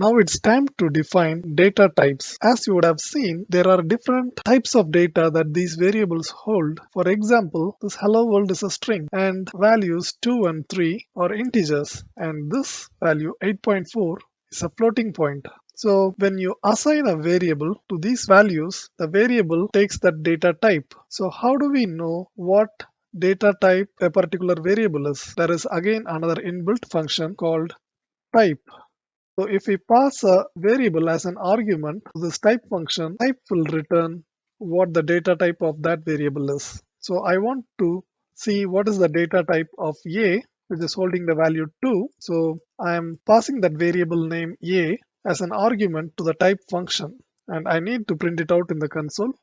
Now it's time to define data types. As you would have seen, there are different types of data that these variables hold. For example, this hello world is a string and values 2 and 3 are integers and this value 8.4 is a floating point. So when you assign a variable to these values, the variable takes that data type. So how do we know what data type a particular variable is? There is again another inbuilt function called type. So if we pass a variable as an argument to this type function, type will return what the data type of that variable is. So I want to see what is the data type of A which is holding the value 2. So I am passing that variable name A as an argument to the type function and I need to print it out in the console.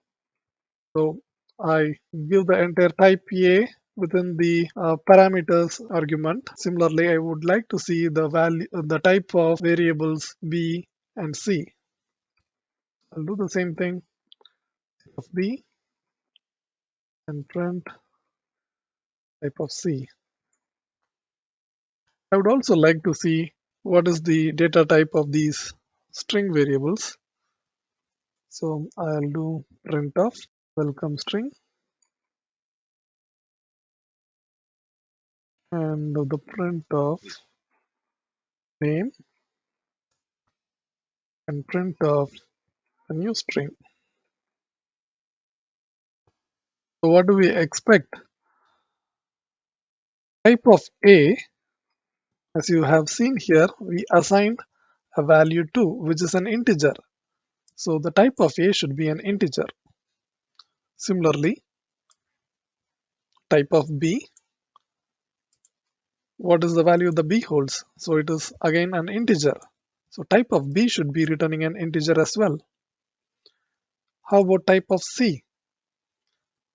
So I give the entire type A within the uh, parameters argument. Similarly, I would like to see the value, the type of variables B and C. I'll do the same thing of B and print type of C. I would also like to see what is the data type of these string variables. So I'll do print of welcome string and the print of name and print of a new string. So what do we expect? Type of A, as you have seen here, we assigned a value to, which is an integer. So the type of A should be an integer. Similarly, type of B, what is the value the B holds? So it is again an integer. So type of B should be returning an integer as well. How about type of C?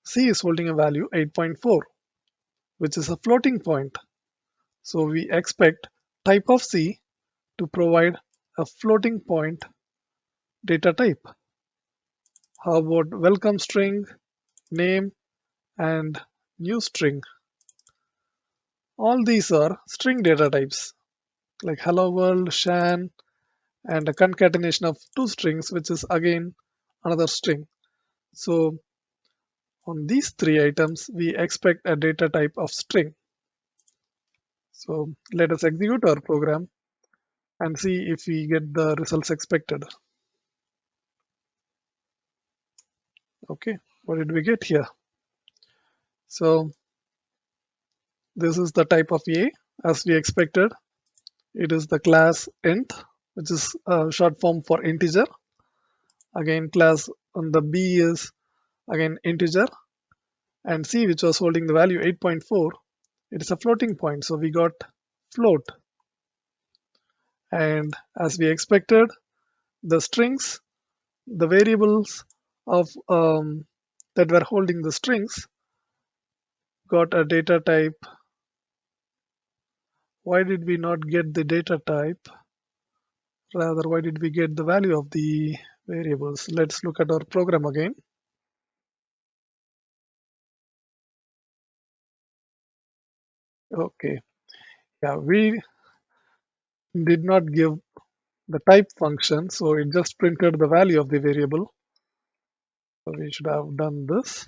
C is holding a value 8.4, which is a floating point. So we expect type of C to provide a floating point data type. How about welcome string, name, and new string? All these are string data types like hello world, Shan, and a concatenation of two strings, which is again another string. So on these three items, we expect a data type of string. So let us execute our program and see if we get the results expected. Okay, what did we get here? So this is the type of A as we expected. It is the class int, which is a short form for integer. Again, class on the B is again integer and C, which was holding the value 8.4, it is a floating point. So we got float. And as we expected, the strings, the variables of um, that were holding the strings got a data type why did we not get the data type? Rather, why did we get the value of the variables? Let's look at our program again. Okay, yeah, we did not give the type function, so it just printed the value of the variable. So we should have done this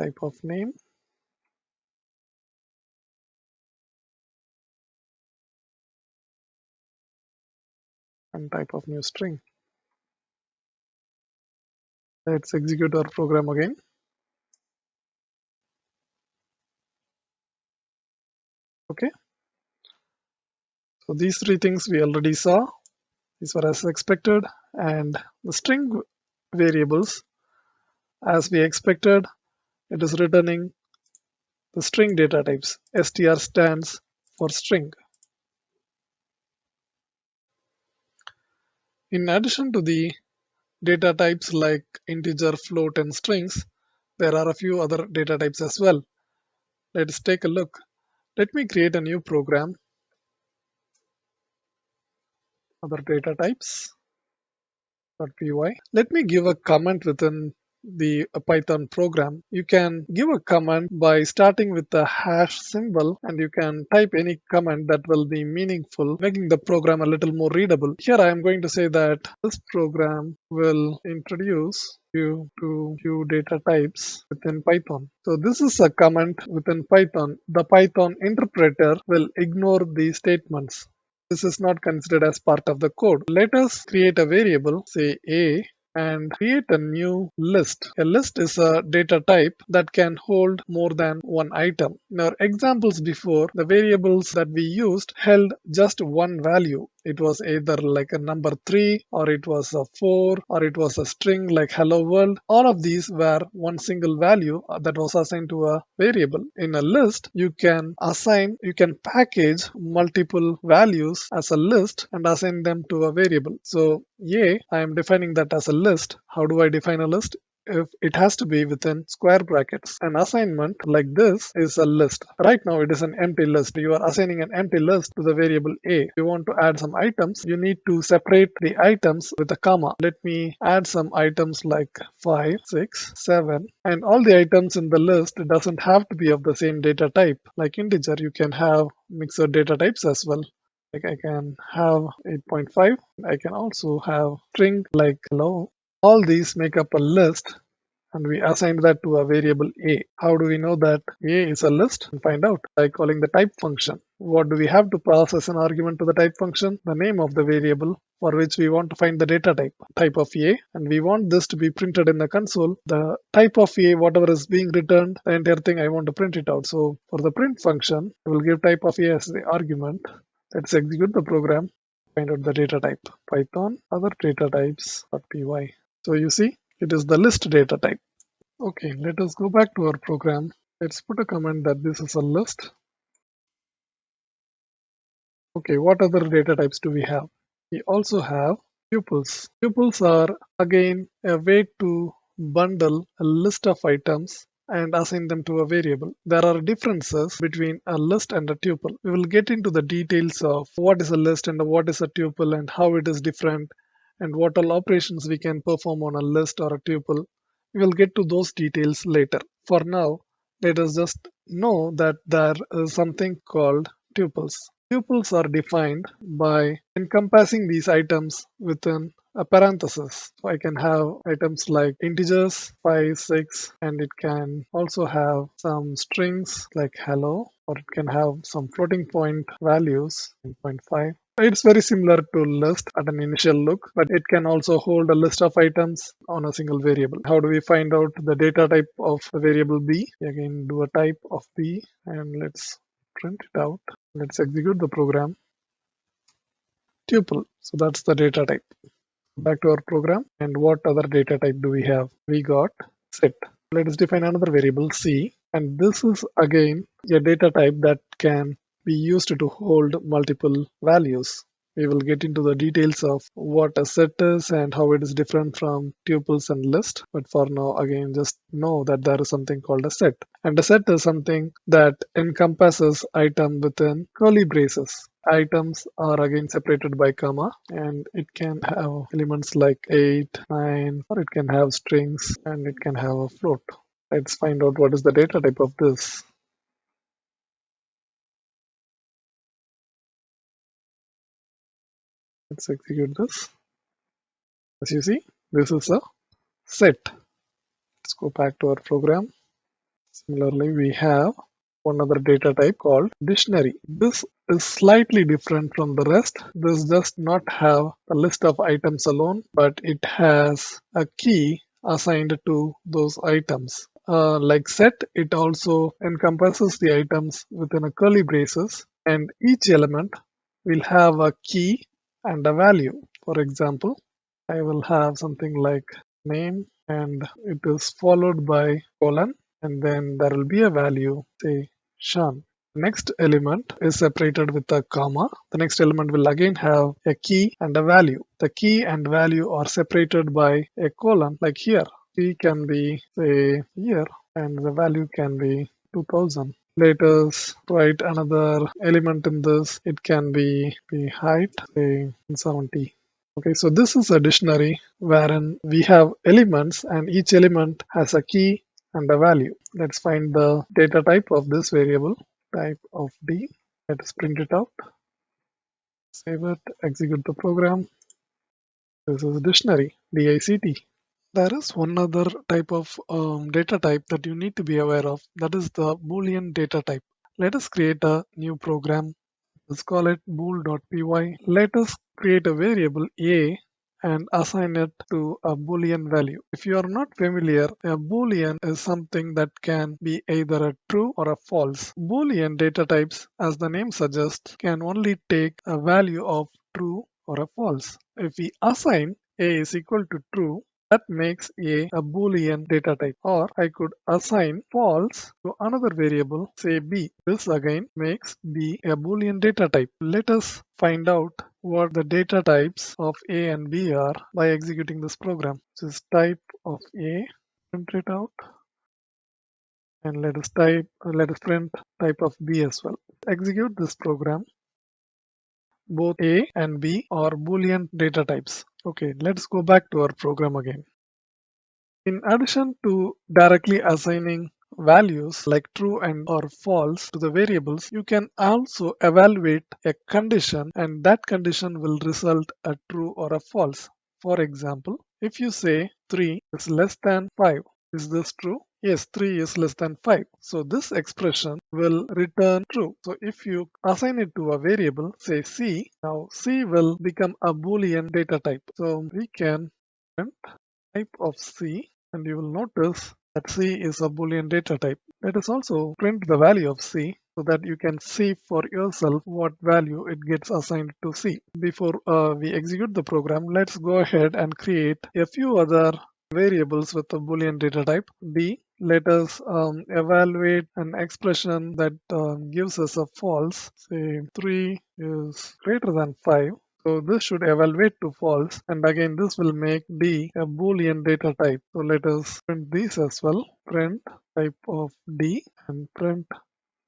type of name. And type of new string. Let's execute our program again. Okay. So these three things we already saw. These were as expected and the string variables as we expected it is returning the string data types. str stands for string. In addition to the data types like integer, float, and strings, there are a few other data types as well. Let's take a look. Let me create a new program. Other data types. .py. Let me give a comment within the Python program, you can give a command by starting with the hash symbol and you can type any command that will be meaningful, making the program a little more readable. Here I am going to say that this program will introduce you to few data types within Python. So this is a comment within Python. The Python interpreter will ignore these statements. This is not considered as part of the code. Let us create a variable, say a, and create a new list. A list is a data type that can hold more than one item. In our examples before, the variables that we used held just one value. It was either like a number 3 or it was a 4 or it was a string like hello world. All of these were one single value uh, that was assigned to a variable. In a list, you can assign, you can package multiple values as a list and assign them to a variable. So a, I am defining that as a list. How do I define a list? If it has to be within square brackets. An assignment like this is a list. Right now it is an empty list. You are assigning an empty list to the variable a. If you want to add some items, you need to separate the items with a comma. Let me add some items like 5, 6, 7 and all the items in the list doesn't have to be of the same data type. Like integer, you can have mixed data types as well like I can have 8.5 I can also have string like hello all these make up a list and we assign that to a variable a. How do we know that a is a list? And find out by calling the type function. What do we have to pass as an argument to the type function? The name of the variable for which we want to find the data type, type of a, and we want this to be printed in the console. The type of a, whatever is being returned, the entire thing I want to print it out. So for the print function, I will give type of a as the argument. Let's execute the program, find out the data type, python other data types.py. So you see, it is the list data type. Okay, let us go back to our program. Let's put a comment that this is a list. Okay, what other data types do we have? We also have tuples. Tuples are again a way to bundle a list of items and assign them to a variable. There are differences between a list and a tuple. We will get into the details of what is a list and what is a tuple and how it is different and what all operations we can perform on a list or a tuple. We will get to those details later. For now, let us just know that there is something called tuples. Tuples are defined by encompassing these items within a parenthesis. So I can have items like integers 5, 6 and it can also have some strings like hello or it can have some floating point values 0.5 it's very similar to list at an initial look, but it can also hold a list of items on a single variable. How do we find out the data type of the variable b? Again, do a type of b and let's print it out. Let's execute the program. Tuple. So that's the data type. Back to our program. And what other data type do we have? We got set. Let us define another variable c. And this is again a data type that can be used to hold multiple values. We will get into the details of what a set is and how it is different from tuples and list. But for now, again, just know that there is something called a set. And a set is something that encompasses item within curly braces. Items are again separated by comma and it can have elements like 8, 9, or it can have strings and it can have a float. Let's find out what is the data type of this. Let's execute this. As you see, this is a set. Let's go back to our program. Similarly, we have one other data type called dictionary. This is slightly different from the rest. This does not have a list of items alone, but it has a key assigned to those items. Uh, like set, it also encompasses the items within a curly braces and each element will have a key and a value. For example, I will have something like name and it is followed by colon and then there will be a value say Sean. Next element is separated with a comma. The next element will again have a key and a value. The key and value are separated by a colon like here. Key can be say year and the value can be 2000 let us write another element in this it can be the height say 70 Okay, so this is a dictionary wherein we have elements and each element has a key and a value. Let's find the data type of this variable, type of D. Let us print it out, save it, execute the program. This is a dictionary, D-I-C-T. There is one other type of um, data type that you need to be aware of. That is the Boolean data type. Let us create a new program. Let's call it bool.py. Let us create a variable a and assign it to a boolean value. If you are not familiar, a boolean is something that can be either a true or a false. Boolean data types, as the name suggests, can only take a value of true or a false. If we assign a is equal to true, that makes a a boolean data type or I could assign false to another variable say b. This again makes b a boolean data type. Let us find out what the data types of a and b are by executing this program. This is type of a, print it out and let us type let us print type of b as well. Execute this program both A and B are Boolean data types. Okay, let's go back to our program again. In addition to directly assigning values like true and or false to the variables, you can also evaluate a condition and that condition will result a true or a false. For example, if you say 3 is less than 5, is this true? Yes, 3 is less than 5. So this expression will return true. So if you assign it to a variable, say C, now C will become a boolean data type. So we can print type of C and you will notice that C is a boolean data type. Let us also print the value of C so that you can see for yourself what value it gets assigned to C. Before uh, we execute the program, let's go ahead and create a few other variables with a boolean data type b let us um, evaluate an expression that uh, gives us a false say 3 is greater than 5 so this should evaluate to false and again this will make d a boolean data type so let us print these as well print type of d and print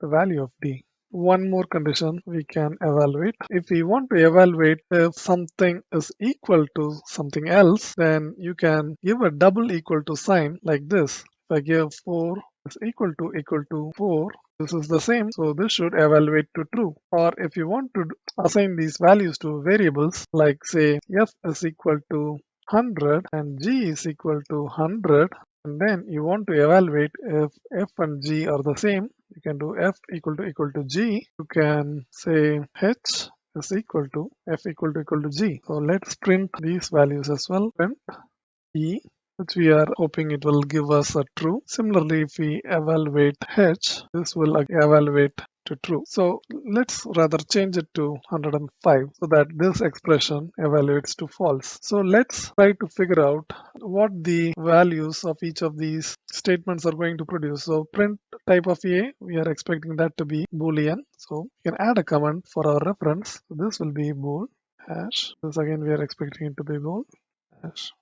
the value of d one more condition we can evaluate. If we want to evaluate if something is equal to something else, then you can give a double equal to sign like this. If I give 4 is equal to equal to 4, this is the same, so this should evaluate to true. Or if you want to assign these values to variables, like say f is equal to 100 and g is equal to 100, and then you want to evaluate if f and g are the same, you can do f equal to equal to g. You can say h is equal to f equal to equal to g. So let's print these values as well. Print e which we are hoping it will give us a true. Similarly, if we evaluate h, this will evaluate to true. So let's rather change it to 105 so that this expression evaluates to false. So let's try to figure out what the values of each of these statements are going to produce. So print type of A, we are expecting that to be boolean. So we can add a comment for our reference. So this will be bool hash. This again we are expecting it to be bool hash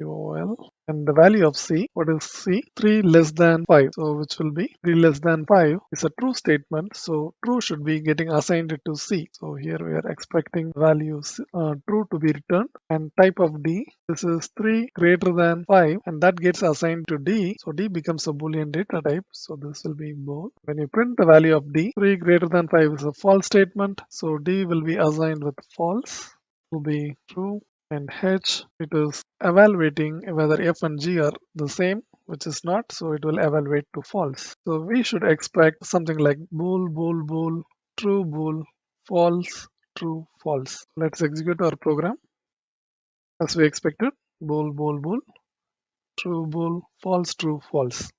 UOL and the value of C, what is C? 3 less than 5, so which will be 3 less than 5 is a true statement, so true should be getting assigned to C. So here we are expecting values uh, true to be returned. And type of D, this is 3 greater than 5 and that gets assigned to D, so D becomes a boolean data type, so this will be bool. When you print the value of D, 3 greater than 5 is a false statement, so D will be assigned with false, will be true and h it is evaluating whether f and g are the same which is not so it will evaluate to false. So we should expect something like bool bool bool true bool false true false. Let's execute our program. As we expected bool bool bool true bool false true false